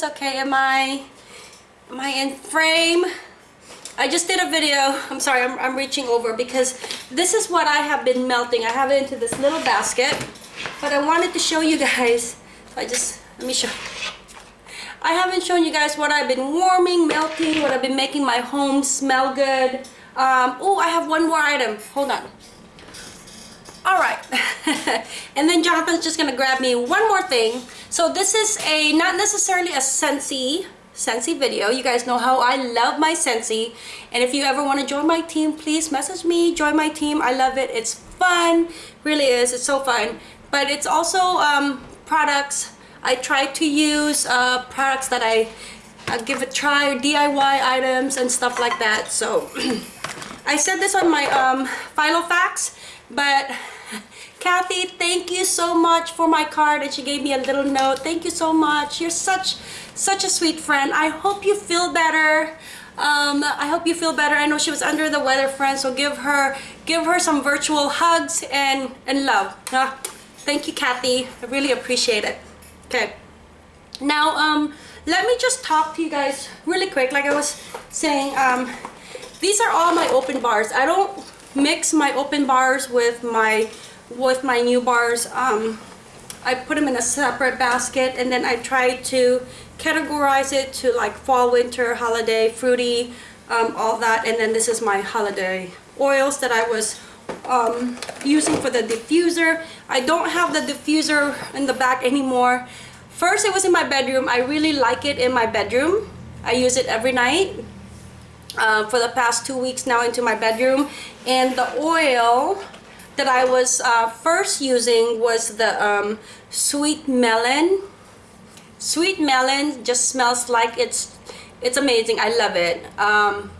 Okay, am I am I in frame? I just did a video. I'm sorry, I'm, I'm reaching over because this is what I have been melting. I have it into this little basket, but I wanted to show you guys. I just, let me show. I haven't shown you guys what I've been warming, melting, what I've been making my home smell good. Um, oh, I have one more item. Hold on. All right. and then Jonathan's just gonna grab me one more thing. So this is a, not necessarily a Scentsy Scentsy video. You guys know how I love my Scentsy. And if you ever want to join my team, please message me. Join my team. I love it. It's fun. Really is. It's so fun. But it's also um, products. I try to use uh, products that I give a try, DIY items and stuff like that. So I said this on my um, Filofax, but Kathy, thank you so much for my card and she gave me a little note. Thank you so much. You're such such a sweet friend. I hope you feel better. Um, I hope you feel better. I know she was under the weather, friend, so give her give her some virtual hugs and, and love. Uh, thank you, Kathy. I really appreciate it. Okay. Now, um, let me just talk to you guys really quick. Like I was saying, um, these are all my open bars. I don't mix my open bars with my with my new bars. Um, I put them in a separate basket and then I try to categorize it to like fall, winter, holiday, fruity, um, all that. And then this is my holiday oils that I was um, using for the diffuser. I don't have the diffuser in the back anymore. First, it was in my bedroom. I really like it in my bedroom. I use it every night. Uh, for the past two weeks now into my bedroom. And the oil that I was uh, first using was the um, sweet melon. Sweet melon just smells like it's it's amazing. I love it. Um,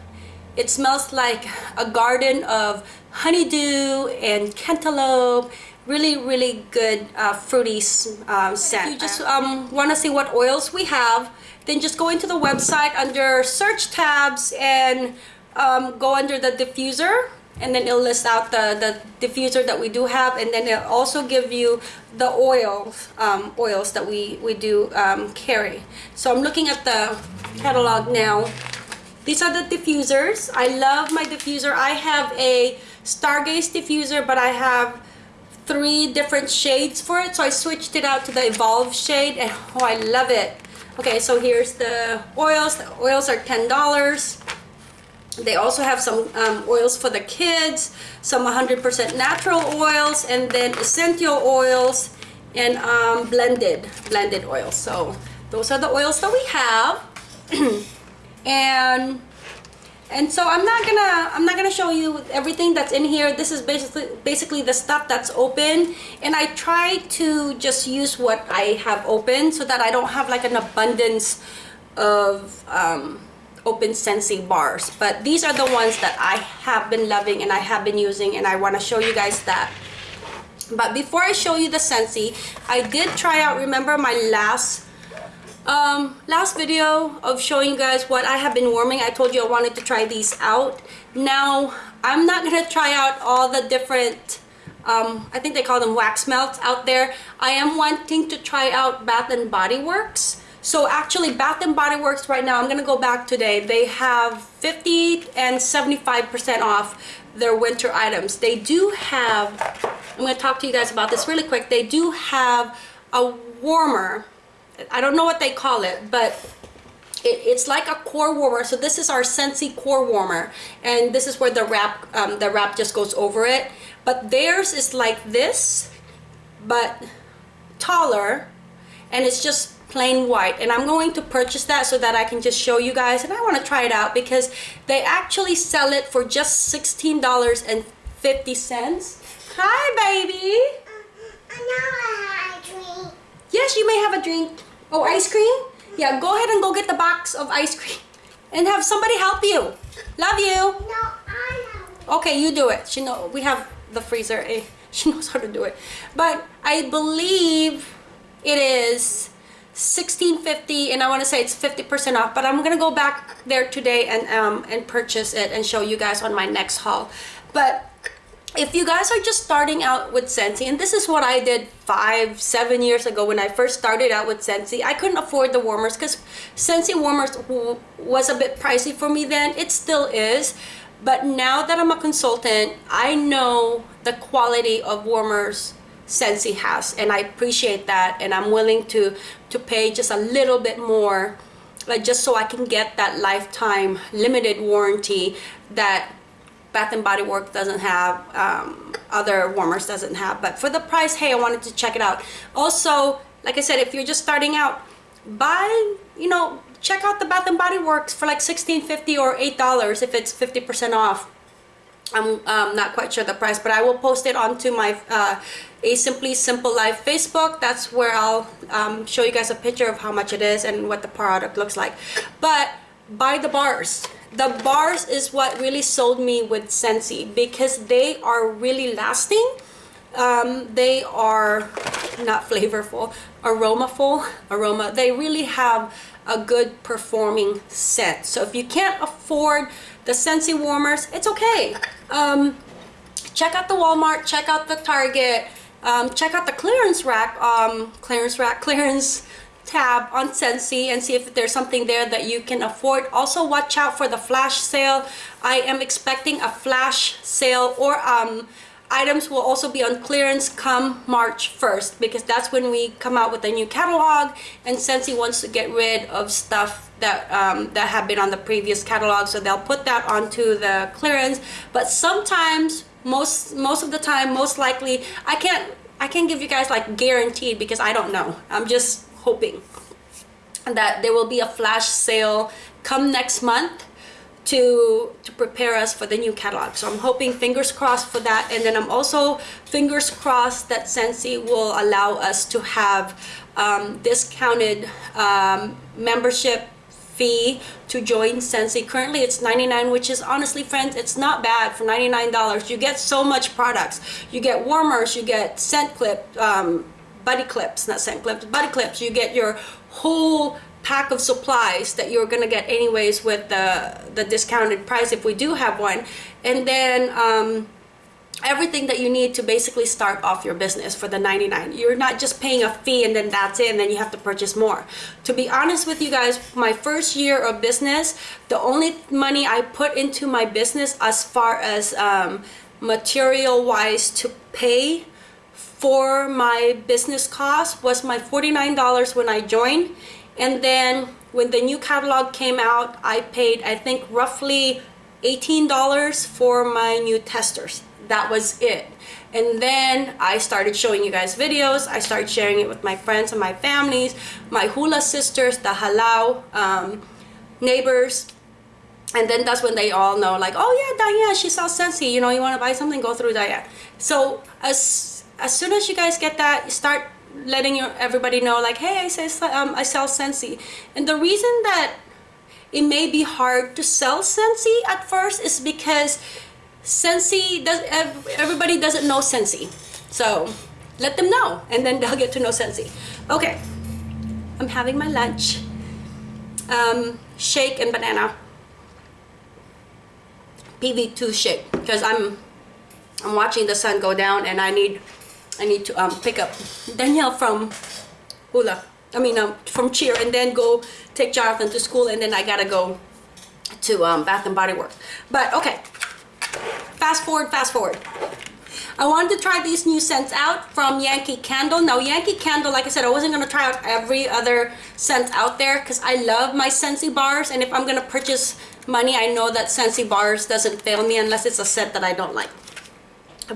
it smells like a garden of honeydew and cantaloupe. Really really good uh, fruity uh, scent. If you just um, want to see what oils we have then just go into the website under search tabs and um, go under the diffuser and then it'll list out the the diffuser that we do have and then it'll also give you the oils um, oils that we we do um, carry. So I'm looking at the catalog now. These are the diffusers. I love my diffuser. I have a Stargaze diffuser but I have three different shades for it so I switched it out to the evolve shade and oh I love it. Okay so here's the oils. The oils are ten dollars they also have some um, oils for the kids, some 100% natural oils, and then essential oils and um, blended blended oils. So those are the oils that we have. and and so I'm not gonna I'm not gonna show you everything that's in here. This is basically basically the stuff that's open, and I try to just use what I have open so that I don't have like an abundance of um, open Scentsy bars. But these are the ones that I have been loving and I have been using and I want to show you guys that. But before I show you the Scentsy I did try out remember my last um, last video of showing you guys what I have been warming? I told you I wanted to try these out. Now I'm not gonna try out all the different um, I think they call them wax melts out there. I am wanting to try out Bath and Body Works so actually Bath and Body Works right now, I'm going to go back today. They have 50 and 75% off their winter items. They do have, I'm to talk to you guys about this really quick. They do have a warmer. I don't know what they call it, but it, it's like a core warmer. So this is our Scentsy core warmer. And this is where the wrap, um, the wrap just goes over it. But theirs is like this, but taller. And it's just plain white and I'm going to purchase that so that I can just show you guys and I want to try it out because they actually sell it for just $16.50 hi baby. Uh, yes you may have a drink. Oh ice cream? Yeah go ahead and go get the box of ice cream and have somebody help you. Love you. No I know. Okay you do it. She know we have the freezer. Eh? she knows how to do it. But I believe it is 1650 and I want to say it's 50% off but I'm gonna go back there today and um, and purchase it and show you guys on my next haul but if you guys are just starting out with Scentsy, and this is what I did five, seven years ago when I first started out with Scentsy, I couldn't afford the warmers because Scentsy warmers was a bit pricey for me then. It still is. But now that I'm a consultant, I know the quality of warmers Scentsy has, and I appreciate that, and I'm willing to to pay just a little bit more, like just so I can get that lifetime limited warranty that Bath and Body Works doesn't have, um, other warmers doesn't have. But for the price, hey, I wanted to check it out. Also, like I said, if you're just starting out, buy, you know, check out the Bath and Body Works for like $16.50 or $8 if it's 50% off. I'm um, not quite sure the price, but I will post it onto my uh, A Simply Simple Life Facebook. That's where I'll um, show you guys a picture of how much it is and what the product looks like. But buy the bars. The bars is what really sold me with Scentsy because they are really lasting. Um, they are not flavorful, aromaful, aroma. They really have a good performing scent. So if you can't afford the Scentsy warmers, it's okay. Um, check out the Walmart, check out the Target, um, check out the clearance rack, um, clearance rack, clearance tab on Scentsy and see if there's something there that you can afford. Also watch out for the flash sale. I am expecting a flash sale or um, items will also be on clearance come March 1st because that's when we come out with a new catalog and Scentsy wants to get rid of stuff that um, that have been on the previous catalog so they'll put that onto the clearance but sometimes most most of the time most likely I can't I can't give you guys like guaranteed because I don't know. I'm just hoping that there will be a flash sale come next month to to prepare us for the new catalog. So i'm hoping fingers crossed for that. And then i'm also fingers crossed that Scentsy will allow us to have um, discounted um, membership fee to join Scentsy. Currently it's 99 which is honestly friends it's not bad for 99 dollars. You get so much products. You get warmers you get scent clip um, buddy clips not scent clips buddy clips. You get your whole pack of supplies that you're gonna get anyways with the the discounted price if we do have one. And then um, everything that you need to basically start off your business for the 99 you're not just paying a fee and then that's it and then you have to purchase more. To be honest with you guys my first year of business the only money I put into my business as far as um, material wise to pay for my business cost was my $49 when I joined. And then when the new catalog came out I paid I think roughly $18 for my new testers that was it. And then I started showing you guys videos. I started sharing it with my friends and my families my hula sisters the halau um, neighbors. And then that's when they all know like oh yeah Diane she sells Scentsy you know you want to buy something? Go through Diane. So as as soon as you guys get that start letting your, everybody know like hey I, say, um, I sell Scentsy. And the reason that it may be hard to sell Scentsy at first is because Scentsy does everybody doesn't know Scentsy. So let them know and then they'll get to know Scentsy. Okay. I'm having my lunch. Um, shake and banana. PV2 shake because I'm I'm watching the sun go down and I need I need to um, pick up Danielle from Hula. I mean um, from Cheer and then go take Jonathan to school and then I gotta go to um, Bath and Body Works. But okay fast forward fast forward I wanted to try these new scents out from Yankee Candle. Now Yankee Candle, like I said, I wasn't going to try out every other scent out there because I love my Scentsy bars and if I'm going to purchase money, I know that Scentsy bars doesn't fail me unless it's a scent that I don't like.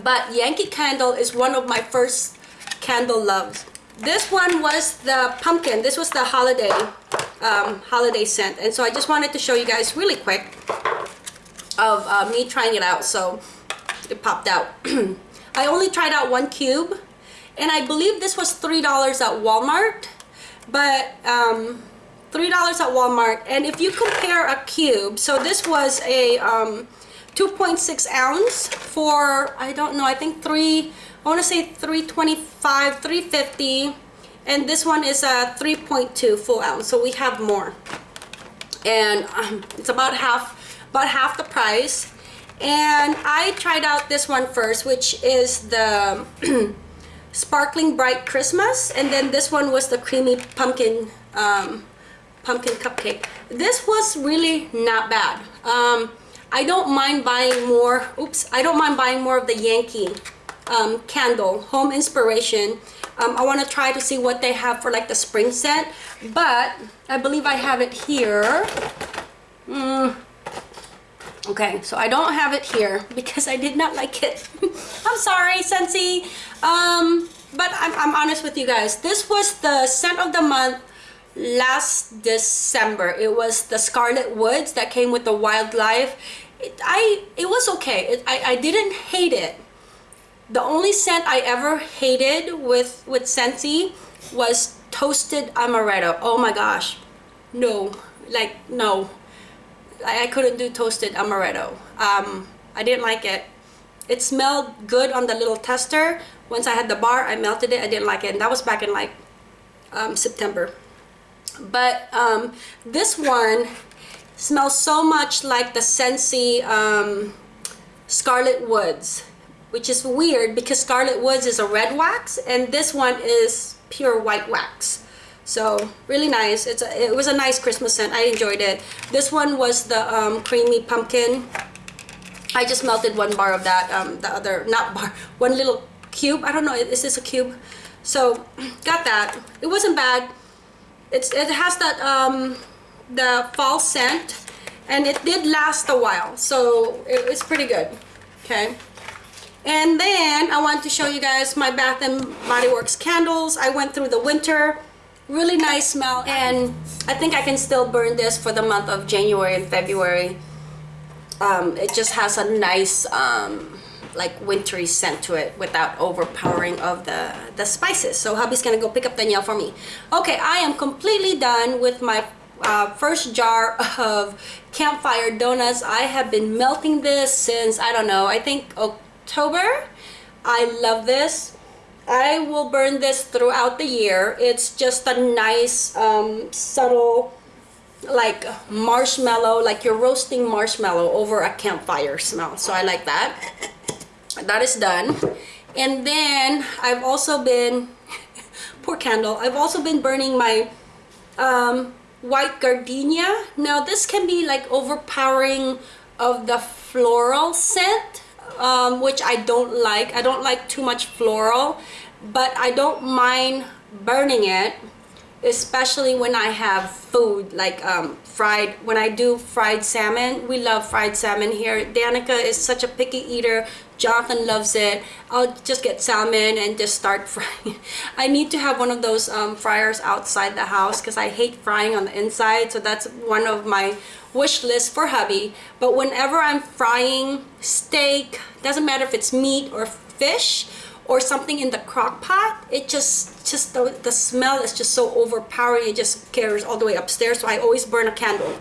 But Yankee Candle is one of my first candle loves. This one was the pumpkin. This was the holiday um, holiday scent. And so I just wanted to show you guys really quick of uh, me trying it out. So it popped out. I only tried out one cube and I believe this was $3 at Walmart but um, $3 at Walmart and if you compare a cube so this was a um, 2.6 ounce for I don't know I think three I want to say 325 350 and this one is a 3.2 full ounce so we have more and um, it's about half about half the price And I tried out this one first, which is the Sparkling Bright Christmas. And then this one was the Creamy Pumpkin um, Pumpkin Cupcake. This was really not bad. Um, I don't mind buying more, oops, I don't mind buying more of the Yankee um, candle, Home Inspiration. Um, I want to try to see what they have for like the spring scent, but I believe I have it here. Mm. Okay, so I don't have it here because I did not like it. I'm sorry, Scentsy. Um, but I'm, I'm honest with you guys. This was the scent of the month last December. It was the Scarlet Woods that came with the Wildlife. It, I, it was okay. It, I, I didn't hate it. The only scent I ever hated with, with Scentsy was Toasted Amaretto. Oh my gosh. No. Like, no. I, couldn't do Toasted Amaretto. Um, I didn't like it. It smelled good on the little tester. Once I had the bar, I melted it. I didn't like it. And that was back in like um, September. But um, this one smells so much like the Scentsy um, Scarlet Woods, which is weird because Scarlet Woods is a red wax and this one is pure white wax. So really nice. It's a, it was a nice Christmas scent. I enjoyed it. This one was the um, creamy pumpkin. I just melted one bar of that. Um, the other, not bar, one little cube. I don't know. Is this a cube? So got that. It wasn't bad. It's it has that um, the fall scent, and it did last a while. So it, it's pretty good. Okay. And then I want to show you guys my Bath and Body Works candles. I went through the winter really nice smell and I think I can still burn this for the month of January and February. Um, it just has a nice um, like wintry scent to it without overpowering of the the spices. So hubby's gonna go pick up Danielle for me. Okay I am completely done with my uh, first jar of campfire donuts. I have been melting this since I don't know I think October. I love this I will burn this throughout the year. It's just a nice, um, subtle, like marshmallow, like you're roasting marshmallow over a campfire smell. So I like that. That is done. And then I've also been, poor candle, I've also been burning my um, white gardenia. Now this can be like overpowering of the floral scent um, which I don't like. I don't like too much floral, but I don't mind burning it, especially when I have food like um, fried, when I do fried salmon. We love fried salmon here. Danica is such a picky eater. Jonathan loves it. I'll just get salmon and just start frying. I need to have one of those um, fryers outside the house because I hate frying on the inside. So that's one of my wish list for hubby. But whenever I'm frying steak, doesn't matter if it's meat or fish or something in the crock pot, it just, just the, the smell is just so overpowering. It just carries all the way upstairs. So I always burn a candle.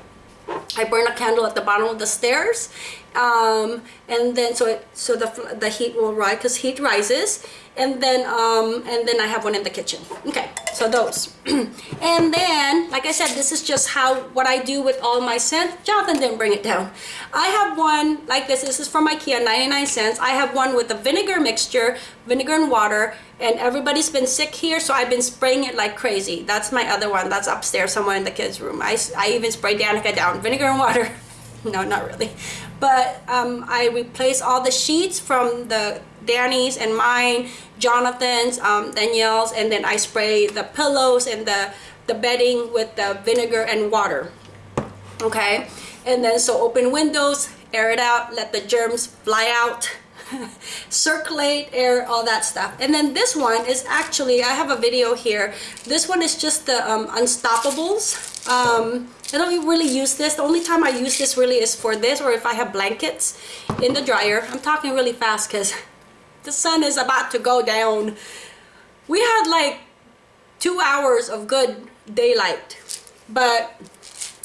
I burn a candle at the bottom of the stairs um, and then so it, so the, the heat will rise because heat rises and then um, and then I have one in the kitchen. Okay so those. And then like I said this is just how what I do with all my scents Jonathan didn't bring it down. I have one like this this is from Ikea 99 cents. I have one with a vinegar mixture vinegar and water and everybody's been sick here so I've been spraying it like crazy. That's my other one that's upstairs somewhere in the kids room. I, I even spray Danica down vinegar and water no not really. But um, I replace all the sheets from the Danny's and mine Jonathan's um, Danielle's and then I spray the pillows and the the bedding with the vinegar and water. Okay? And then so open windows air it out let the germs fly out circulate air all that stuff. And then this one is actually I have a video here. This one is just the um, unstoppables. Um, I don't really use this. The only time I use this really is for this or if I have blankets in the dryer. I'm talking really fast because the sun is about to go down. We had like two hours of good daylight but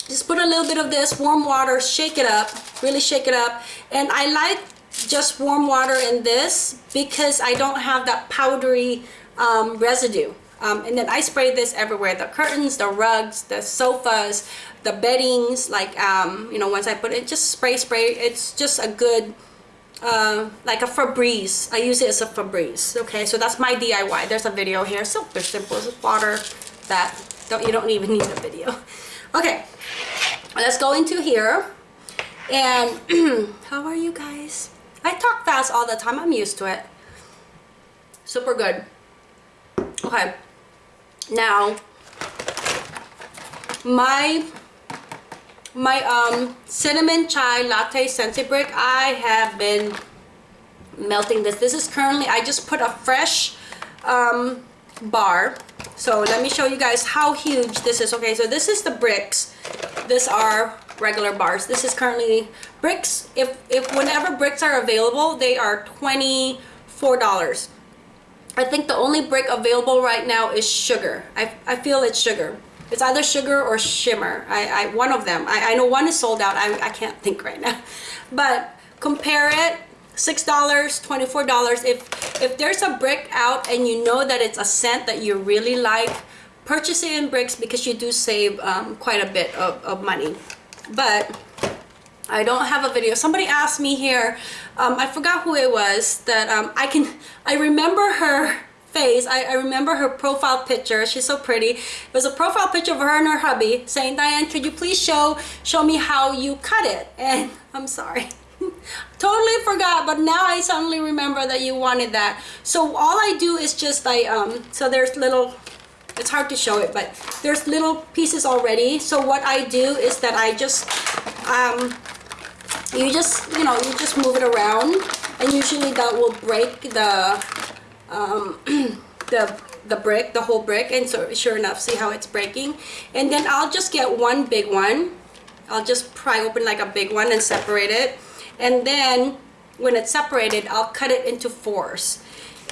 just put a little bit of this warm water shake it up really shake it up. And I like just warm water in this because I don't have that powdery um, residue Um, and then I spray this everywhere, the curtains, the rugs, the sofas, the beddings, like, um, you know, once I put it, just spray, spray. It's just a good, uh, like a Febreze. I use it as a Febreze. Okay, so that's my DIY. There's a video here. Super simple. It's water that don't you don't even need a video. Okay, let's go into here. And how are you guys? I talk fast all the time. I'm used to it. Super good. Okay. Now, my my um cinnamon chai latte scented brick i have been melting this this is currently i just put a fresh um bar so let me show you guys how huge this is okay so this is the bricks this are regular bars this is currently bricks if if whenever bricks are available they are 24 dollars i think the only brick available right now is sugar i i feel it's sugar it's either sugar or shimmer. I, I one of them. I, I know one is sold out. I, I can't think right now. But compare it. Six dollars, twenty-four dollars. If if there's a brick out and you know that it's a scent that you really like, purchase it in bricks because you do save um, quite a bit of, of money. But I don't have a video. Somebody asked me here, um, I forgot who it was, that um, I can, I remember her face. I, I remember her profile picture. She's so pretty. It was a profile picture of her and her hubby saying, Diane, could you please show show me how you cut it? And I'm sorry. totally forgot but now I suddenly remember that you wanted that so all I do is just I um so there's little it's hard to show it but there's little pieces already so what I do is that I just um you just you know you just move it around and usually that will break the um, the the brick the whole brick and so sure enough see how it's breaking? And then I'll just get one big one. I'll just pry open like a big one and separate it. And then when it's separated I'll cut it into fours.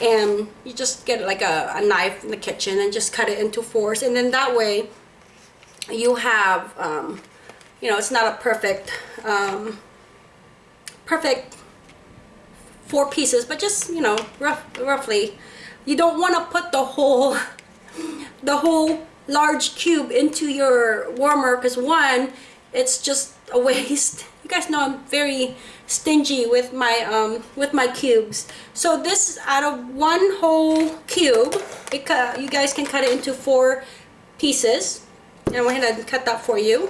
And you just get like a, a knife in the kitchen and just cut it into fours. And then that way you have um, you know it's not a perfect um, perfect four pieces but just you know rough, roughly. You don't want to put the whole the whole large cube into your warmer because one it's just a waste. You guys know I'm very stingy with my um with my cubes. So this is out of one whole cube you guys can cut it into four pieces. And I'm gonna cut that for you.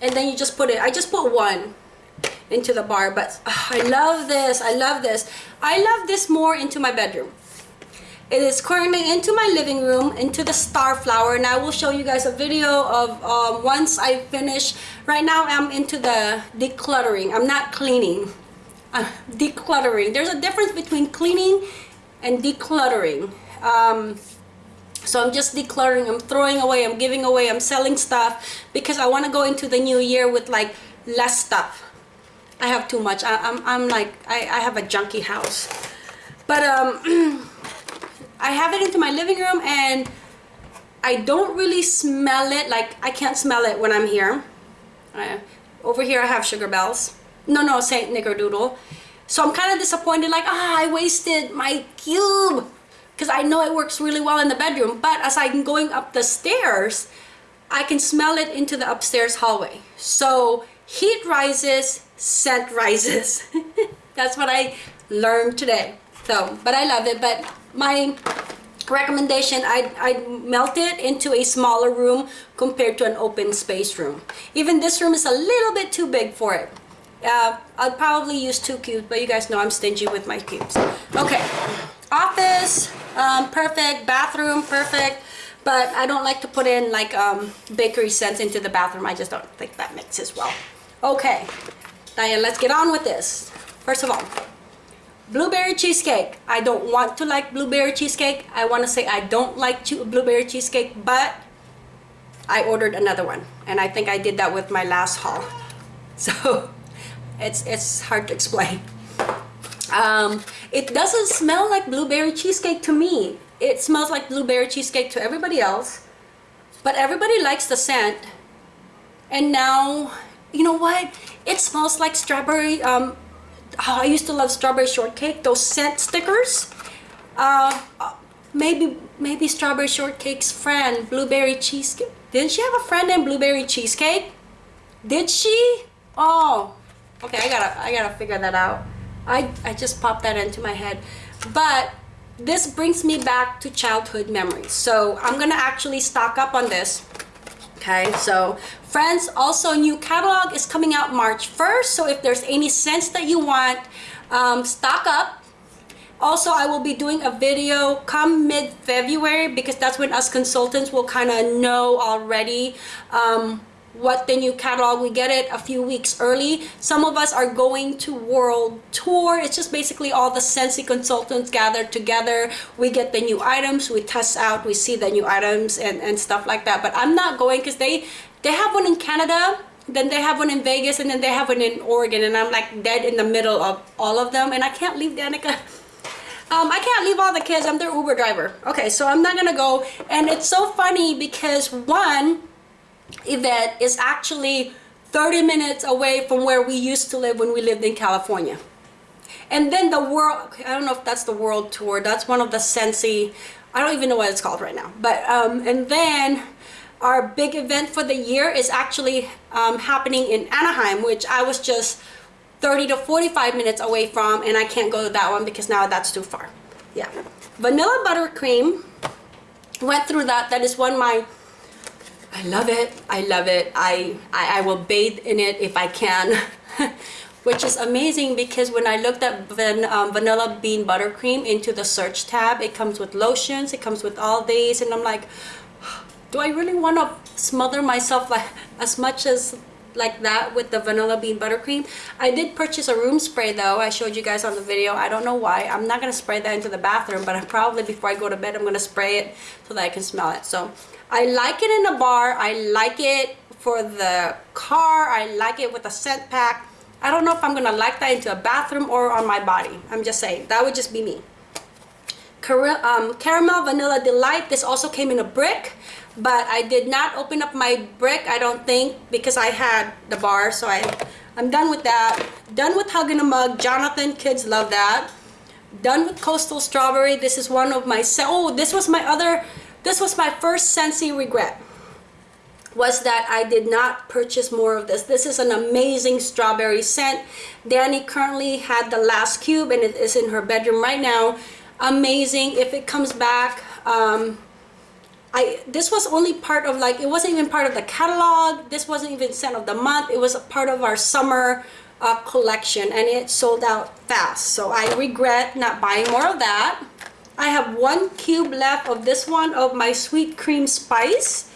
And then you just put it I just put one into the bar but uh, I love this I love this. I love this more into my bedroom. It is currently into my living room into the star flower and I will show you guys a video of um, once I finish right now I'm into the decluttering. I'm not cleaning. Uh, decluttering. There's a difference between cleaning and decluttering. Um, so I'm just decluttering I'm throwing away I'm giving away I'm selling stuff because I want to go into the new year with like less stuff I have too much. I, am I'm, I'm like, I, I have a junky house. But um, I have it into my living room and I don't really smell it. Like, I can't smell it when I'm here. Uh, over here I have Sugar Bells. No, no, St. Nickerdoodle. So I'm kind of disappointed, like, ah, I wasted my cube. Because I know it works really well in the bedroom. But as I'm going up the stairs, I can smell it into the upstairs hallway. So heat rises, scent rises. That's what I learned today. So, but I love it. But my recommendation, I, I melt it into a smaller room compared to an open space room. Even this room is a little bit too big for it. Uh, I'll probably use two cubes, but you guys know I'm stingy with my cubes. Okay, office, um, perfect, bathroom, perfect, but I don't like to put in like um, bakery scents into the bathroom. I just don't think that mixes well. Okay, Diane, let's get on with this. First of all, blueberry cheesecake. I don't want to like blueberry cheesecake. I want to say I don't like blueberry cheesecake, but I ordered another one. And I think I did that with my last haul. So it's, it's hard to explain. Um, it doesn't smell like blueberry cheesecake to me. It smells like blueberry cheesecake to everybody else. But everybody likes the scent. And now you know what? It smells like strawberry. Um, oh, I used to love strawberry shortcake. Those scent stickers. Uh, maybe maybe strawberry shortcake's friend, blueberry cheesecake. Didn't she have a friend named blueberry cheesecake? Did she? Oh, okay. I gotta I gotta figure that out. I I just popped that into my head, but this brings me back to childhood memories. So I'm gonna actually stock up on this. Okay, so friends, also new catalog is coming out March 1st. So if there's any scents that you want, um, stock up. Also, I will be doing a video come mid-February because that's when us consultants will kind of know already um, what the new catalog we get it a few weeks early some of us are going to world tour it's just basically all the Scentsy consultants gathered together we get the new items we test out we see the new items and and stuff like that but i'm not going because they they have one in canada then they have one in vegas and then they have one in oregon and i'm like dead in the middle of all of them and i can't leave danica um, I can't leave all the kids. I'm their Uber driver. Okay, so I'm not gonna go. And it's so funny because one, event is actually 30 minutes away from where we used to live when we lived in California. And then the world, I don't know if that's the world tour, that's one of the Scentsy, I don't even know what it's called right now. But, um, and then our big event for the year is actually um, happening in Anaheim, which I was just 30 to 45 minutes away from, and I can't go to that one because now that's too far. Yeah. Vanilla buttercream, went through that. That is one of my I love it. I love it. I, I, I will bathe in it if I can. Which is amazing because when I looked at van, um, vanilla bean buttercream into the search tab, it comes with lotions, it comes with all these, and I'm like, do I really want to smother myself like as much as like that with the vanilla bean buttercream i did purchase a room spray though i showed you guys on the video i don't know why i'm not gonna spray that into the bathroom but i probably before i go to bed i'm gonna spray it so that i can smell it so I like it in a bar. I like it for the car. I like it with a scent pack. I don't know if I'm gonna like that into a bathroom or on my body. I'm just saying, that would just be me. Car um, Caramel Vanilla Delight, this also came in a brick, but I did not open up my brick, I don't think, because I had the bar, so I, I'm done with that. Done with Hug in a Mug, Jonathan, kids love that. Done with Coastal Strawberry, this is one of my, oh, this was my other this was my first Scentsy regret was that I did not purchase more of this. This is an amazing strawberry scent. Danny currently had the last cube and it is in her bedroom right now. Amazing. If it comes back, um, I this was only part of like, it wasn't even part of the catalog. This wasn't even scent of the month. It was a part of our summer uh, collection and it sold out fast. So I regret not buying more of that. I have one cube left of this one of my sweet cream spice.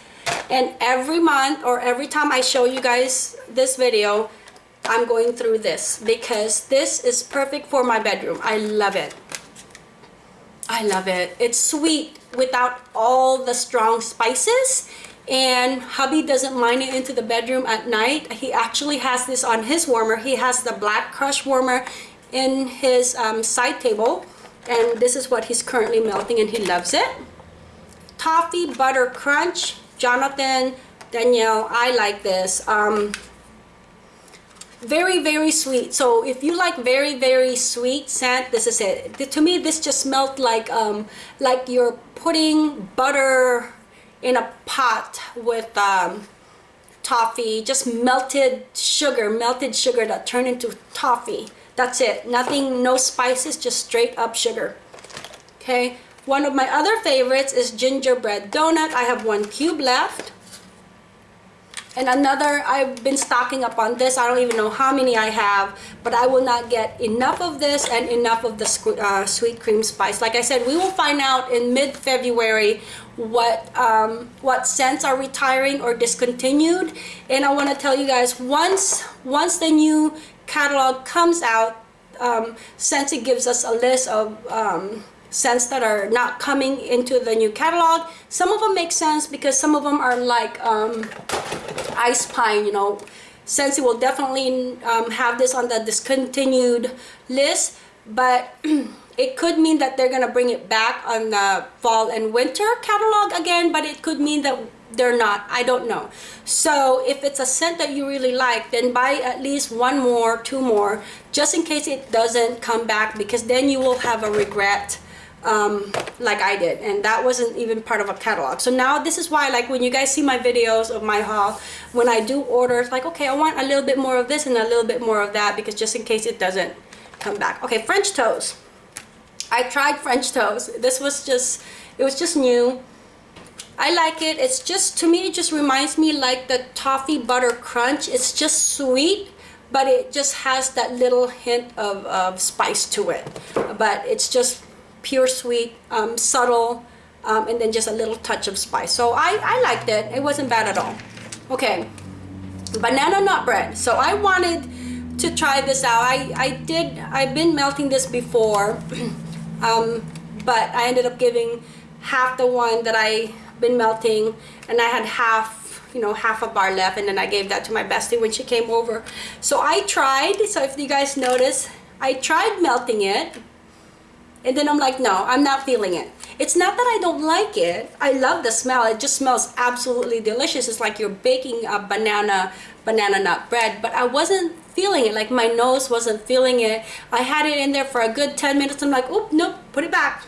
And every month or every time I show you guys this video I'm going through this because this is perfect for my bedroom. I love it. I love it. It's sweet without all the strong spices. And hubby doesn't mind it into the bedroom at night. He actually has this on his warmer. He has the black crush warmer in his um, side table and this is what he's currently melting and he loves it. Toffee butter crunch jonathan danielle i like this. Um, very very sweet. So if you like very very sweet scent this is it. To me this just smelled like um like you're putting butter in a pot with um toffee just melted sugar melted sugar that turned into toffee that's it. Nothing, no spices, just straight up sugar. Okay. One of my other favorites is gingerbread donut. I have one cube left. And another, I've been stocking up on this. I don't even know how many I have, but I will not get enough of this and enough of the uh, sweet cream spice. Like I said, we will find out in mid-February what um, what scents are retiring or discontinued. And I want to tell you guys, once once the new catalog comes out, um, Scentsy gives us a list of um, scents that are not coming into the new catalog. Some of them make sense because some of them are like um, ice pine, you know. Scentsy will definitely um, have this on the discontinued list, but it could mean that they're gonna bring it back on the fall and winter catalog again, but it could mean that they're not i don't know. So if it's a scent that you really like then buy at least one more two more just in case it doesn't come back because then you will have a regret um, like I did and that wasn't even part of a catalog. So now this is why like when you guys see my videos of my haul when I do orders like okay I want a little bit more of this and a little bit more of that because just in case it doesn't come back. Okay French toast. I tried French toast. This was just it was just new I like it it's just to me it just reminds me like the toffee butter crunch it's just sweet but it just has that little hint of, of spice to it but it's just pure sweet, um, subtle, um, and then just a little touch of spice. So I, I liked it. It wasn't bad at all. Okay, banana nut bread. So I wanted to try this out. I, I did, I've been melting this before, um, but I ended up giving half the one that I been melting and I had half you know half a bar left and then I gave that to my bestie when she came over so I tried so if you guys notice I tried melting it and then I'm like, no, I'm not feeling it. It's not that I don't like it. I love the smell. It just smells absolutely delicious. It's like you're baking a banana banana nut bread, but I wasn't feeling it. Like my nose wasn't feeling it. I had it in there for a good 10 minutes. I'm like, oop, nope, put it back.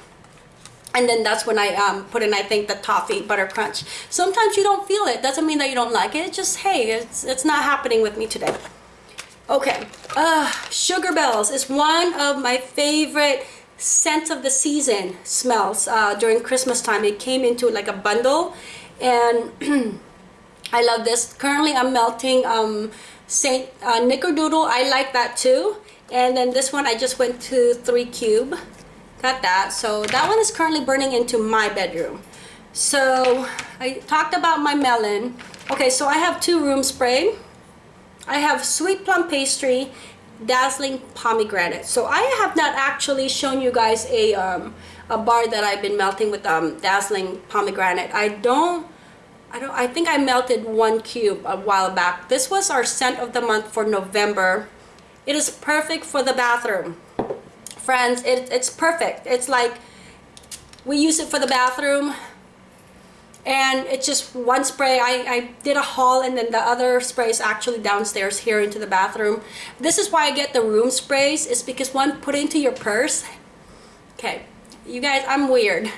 And then that's when I um, put in, I think, the toffee butter crunch. Sometimes you don't feel it. Doesn't mean that you don't like it. It's just, hey, it's, it's not happening with me today. Okay, uh, Sugar Bells is one of my favorite scent of the season smells uh, during Christmas time. It came into like a bundle and I love this. Currently I'm melting um, Saint uh, Nickerdoodle. I like that too. And then this one I just went to 3 cube. Got that. So that one is currently burning into my bedroom. So I talked about my melon. Okay, so I have two room spray. I have sweet plum pastry dazzling pomegranate so i have not actually shown you guys a um, a bar that i've been melting with um dazzling pomegranate i don't i don't i think i melted one cube a while back this was our scent of the month for november it is perfect for the bathroom friends it, it's perfect. It's like we use it for the bathroom and it's just one spray. I, I did a haul and then the other spray is actually downstairs here into the bathroom. This is why I get the room sprays is because one put into your purse. Okay you guys I'm weird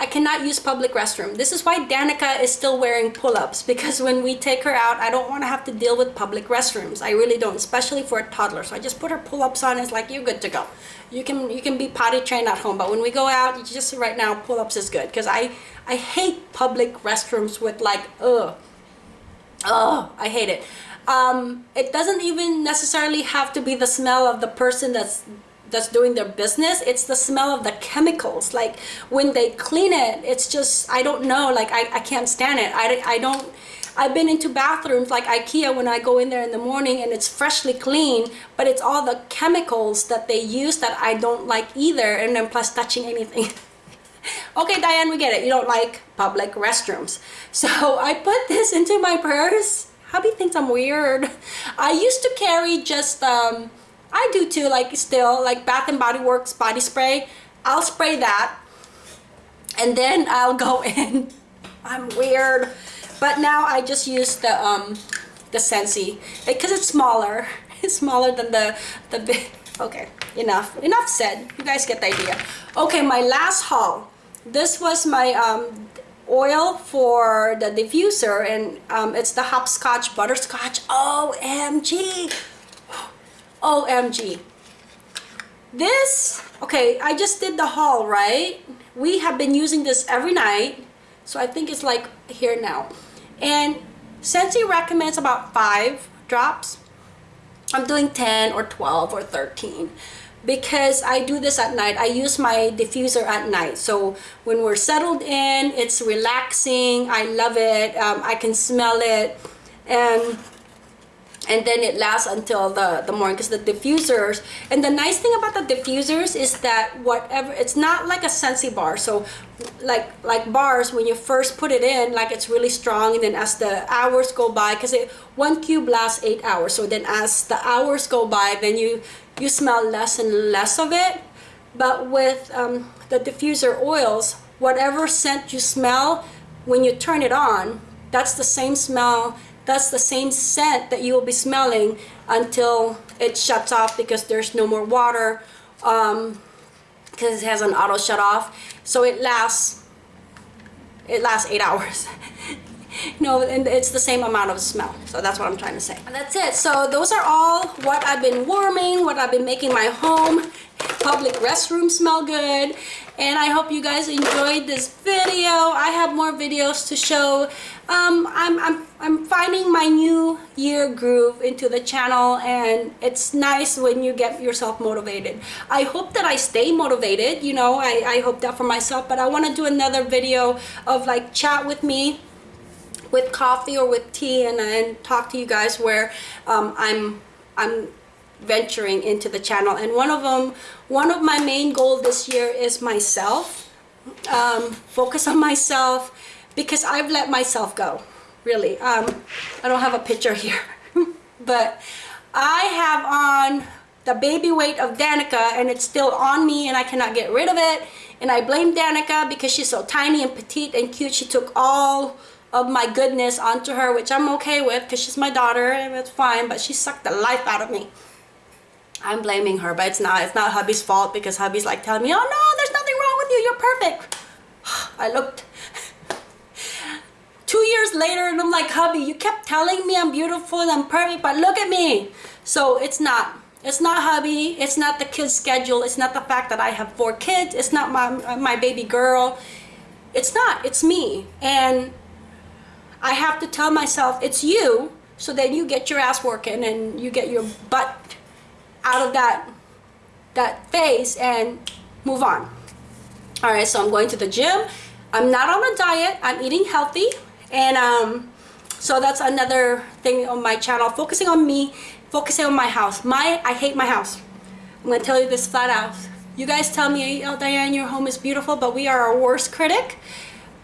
I cannot use public restroom. This is why Danica is still wearing pull-ups because when we take her out I don't want to have to deal with public restrooms. I really don't especially for a toddler. So I just put her pull-ups on it's like you're good to go. You can you can be potty trained at home but when we go out just right now pull-ups is good. Because I I hate public restrooms with like, ugh, ugh, I hate it. Um, it doesn't even necessarily have to be the smell of the person that's that's doing their business it's the smell of the chemicals. Like when they clean it it's just i don't know like i, I can't stand it. I, I don't I've been into bathrooms like Ikea when I go in there in the morning and it's freshly clean, but it's all the chemicals that they use that I don't like either, and then plus touching anything. okay Diane we get it. You don't like public restrooms. So I put this into my purse. Hubby thinks I'm weird. I used to carry just um I do too like still like Bath and Body Works body spray. I'll spray that and then I'll go in. I'm weird. But now I just use the um the Scentsy because it's smaller. It's smaller than the the big. Okay enough. Enough said. You guys get the idea. Okay my last haul. This was my um, oil for the diffuser and um, it's the hopscotch butterscotch OMG OMG this okay I just did the haul right we have been using this every night so I think it's like here now and Scentsy recommends about five drops I'm doing 10 or 12 or 13 because I do this at night. I use my diffuser at night. So when we're settled in, it's relaxing. I love it. Um, I can smell it. And and then it lasts until the, the morning because the diffusers and the nice thing about the diffusers is that whatever it's not like a Scentsy bar. So like like bars when you first put it in like it's really strong and then as the hours go by because it one cube lasts eight hours. So then as the hours go by then you you smell less and less of it. But with um, the diffuser oils whatever scent you smell when you turn it on that's the same smell that's the same scent that you will be smelling until it shuts off because there's no more water um, because it has an auto shut off. So it lasts it lasts eight hours. No and it's the same amount of smell. So that's what i'm trying to say. And that's it. So those are all what i've been warming what i've been making my home public restroom smell good and I hope you guys enjoyed this video. I have more videos to show. Um, I'm, I'm, I'm finding my new year groove into the channel and it's nice when you get yourself motivated. I hope that I stay motivated, you know, I, I hope that for myself, but I want to do another video of like chat with me with coffee or with tea and, and talk to you guys where um, I'm I'm venturing into the channel. And one of them one of my main goal this year is myself um, focus on myself because I've let myself go really. Um, I don't have a picture here but I have on the baby weight of Danica and it's still on me and I cannot get rid of it. And I blame Danica because she's so tiny and petite and cute. She took all of my goodness onto her which I'm okay with because she's my daughter and it's fine but she sucked the life out of me I'm blaming her, but it's not. It's not hubby's fault because hubby's like telling me, oh no, there's nothing wrong with you. You're perfect. I looked two years later and I'm like, hubby, you kept telling me I'm beautiful and I'm perfect, but look at me. So it's not. It's not hubby. It's not the kid's schedule. It's not the fact that I have four kids. It's not my, my baby girl. It's not. It's me. And I have to tell myself, it's you. So then you get your ass working and you get your butt out of that that phase and move on. All right so i'm going to the gym. I'm not on a diet. I'm eating healthy. And um so that's another thing on my channel focusing on me focusing on my house. My i hate my house. I'm gonna tell you this flat out. You guys tell me oh diane your home is beautiful but we are our worst critic.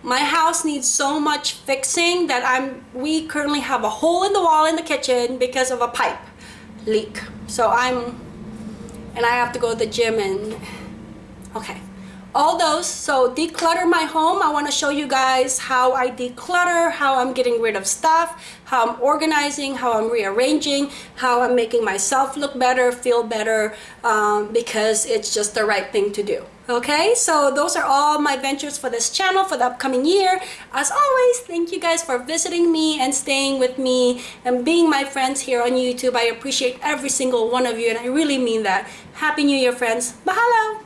My house needs so much fixing that i'm we currently have a hole in the wall in the kitchen because of a pipe leak so I'm and I have to go to the gym and okay all those. So declutter my home. I want to show you guys how I declutter how I'm getting rid of stuff how I'm organizing how I'm rearranging how I'm making myself look better feel better um, because it's just the right thing to do. Okay? So those are all my ventures for this channel for the upcoming year. As always thank you guys for visiting me and staying with me and being my friends here on YouTube. I appreciate every single one of you and I really mean that. Happy new year friends. Mahalo